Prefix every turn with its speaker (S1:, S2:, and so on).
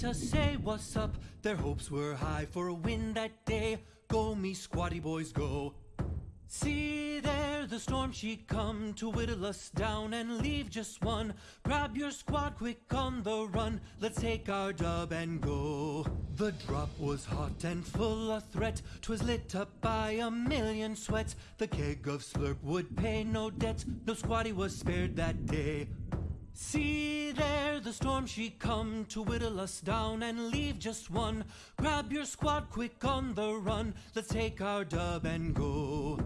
S1: to say what's up. Their hopes were high for a win that day. Go me squatty boys go. See there, the storm she come to whittle us down and leave just one. Grab your squad quick on the run. Let's take our dub and go. The drop was hot and full of threat. 'Twas lit up by a million sweats. The keg of slurp would pay no debt. No squatty was spared that day. See there, the storm she come to whittle us down and leave just one. Grab your squad quick on the run. Let's take our dub and go.